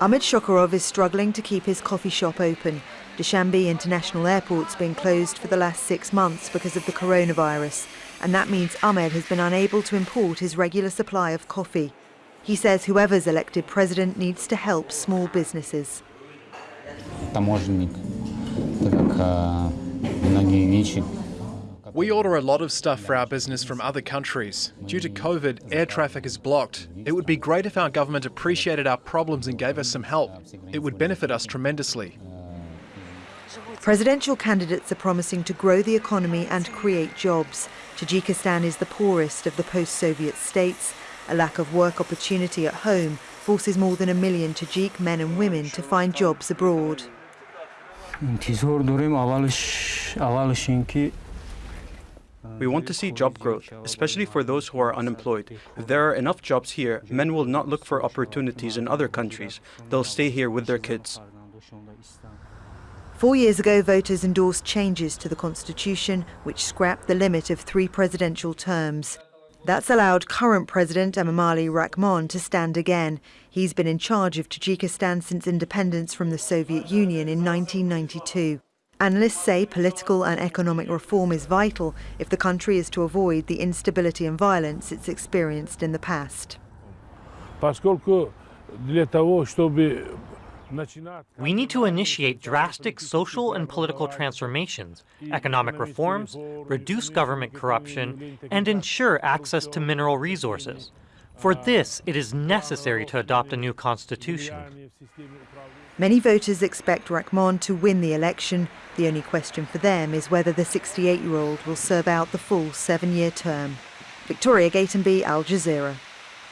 Ahmed Shokarov is struggling to keep his coffee shop open. Dushanbe International Airport's been closed for the last six months because of the coronavirus, and that means Ahmed has been unable to import his regular supply of coffee. He says whoever's elected president needs to help small businesses. таможенник, так как а, многие вещи we order a lot of stuff for our business from other countries. Due to COVID, air traffic is blocked. It would be great if our government appreciated our problems and gave us some help. It would benefit us tremendously. Presidential candidates are promising to grow the economy and create jobs. Tajikistan is the poorest of the post-Soviet states. A lack of work opportunity at home forces more than a million Tajik men and women to find jobs abroad. We want to see job growth, especially for those who are unemployed. If there are enough jobs here, men will not look for opportunities in other countries. They'll stay here with their kids. Four years ago, voters endorsed changes to the constitution which scrapped the limit of three presidential terms. That's allowed current President Emomali Rahmon to stand again. He's been in charge of Tajikistan since independence from the Soviet Union in 1992. Analysts say political and economic reform is vital if the country is to avoid the instability and violence it's experienced in the past. We need to initiate drastic social and political transformations, economic reforms, reduce government corruption, and ensure access to mineral resources. For this, it is necessary to adopt a new constitution. Many voters expect Rahmon to win the election. The only question for them is whether the 68-year-old will serve out the full seven-year term. Victoria Gatenby, Al Jazeera.